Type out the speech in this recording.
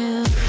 you.